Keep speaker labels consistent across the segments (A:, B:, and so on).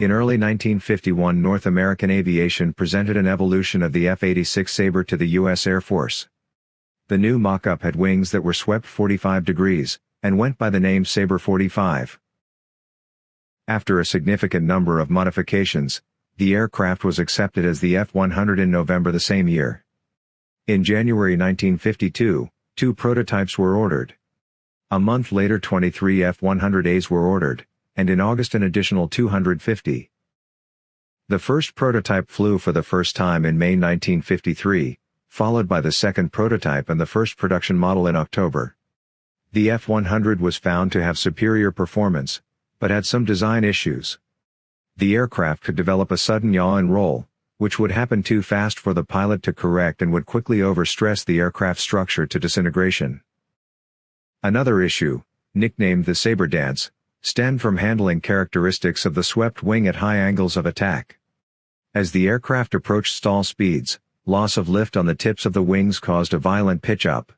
A: In early 1951 North American aviation presented an evolution of the F-86 Sabre to the U.S. Air Force. The new mock-up had wings that were swept 45 degrees, and went by the name Sabre 45. After a significant number of modifications, the aircraft was accepted as the F-100 in November the same year. In January 1952, two prototypes were ordered. A month later 23 F-100As were ordered and in August an additional 250. The first prototype flew for the first time in May 1953, followed by the second prototype and the first production model in October. The F-100 was found to have superior performance, but had some design issues. The aircraft could develop a sudden yaw and roll, which would happen too fast for the pilot to correct and would quickly overstress the aircraft structure to disintegration. Another issue, nicknamed the Sabre Dance, stemmed from handling characteristics of the swept wing at high angles of attack. As the aircraft approached stall speeds, loss of lift on the tips of the wings caused a violent pitch up.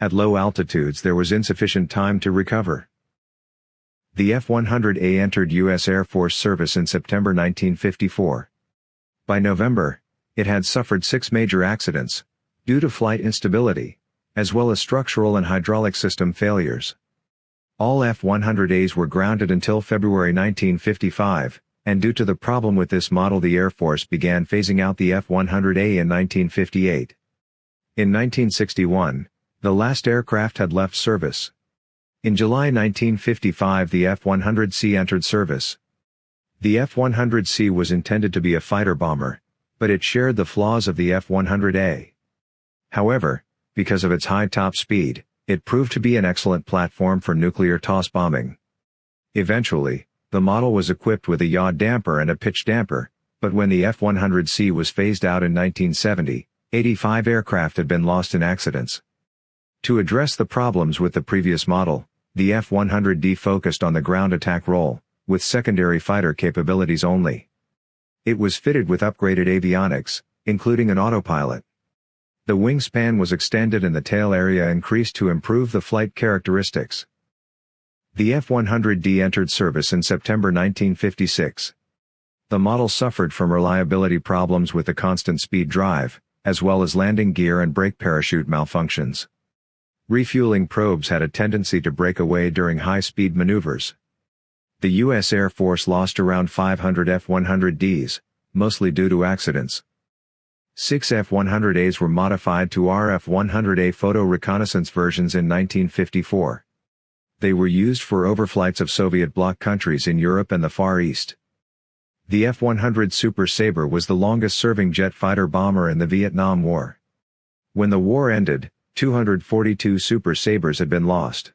A: At low altitudes there was insufficient time to recover. The F-100A entered U.S. Air Force service in September 1954. By November, it had suffered six major accidents, due to flight instability, as well as structural and hydraulic system failures. All F-100As were grounded until February 1955, and due to the problem with this model the Air Force began phasing out the F-100A in 1958. In 1961, the last aircraft had left service. In July 1955 the F-100C entered service. The F-100C was intended to be a fighter bomber, but it shared the flaws of the F-100A. However, because of its high top speed, it proved to be an excellent platform for nuclear toss bombing. Eventually, the model was equipped with a yaw damper and a pitch damper, but when the F-100C was phased out in 1970, 85 aircraft had been lost in accidents. To address the problems with the previous model, the F-100D focused on the ground attack role, with secondary fighter capabilities only. It was fitted with upgraded avionics, including an autopilot. The wingspan was extended and the tail area increased to improve the flight characteristics. The F-100D entered service in September 1956. The model suffered from reliability problems with the constant speed drive, as well as landing gear and brake parachute malfunctions. Refueling probes had a tendency to break away during high-speed maneuvers. The U.S. Air Force lost around 500 F-100Ds, mostly due to accidents. Six F-100As were modified to RF-100A photo reconnaissance versions in 1954. They were used for overflights of Soviet bloc countries in Europe and the Far East. The F-100 Super Sabre was the longest-serving jet fighter bomber in the Vietnam War. When the war ended, 242 Super Sabres had been lost.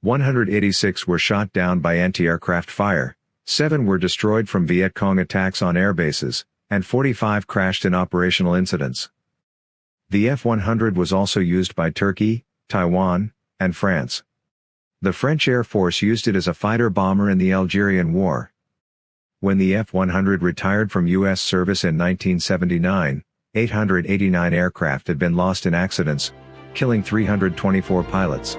A: 186 were shot down by anti-aircraft fire, 7 were destroyed from Viet Cong attacks on airbases, and 45 crashed in operational incidents. The F-100 was also used by Turkey, Taiwan, and France. The French Air Force used it as a fighter bomber in the Algerian War. When the F-100 retired from U.S. service in 1979, 889 aircraft had been lost in accidents, killing 324 pilots.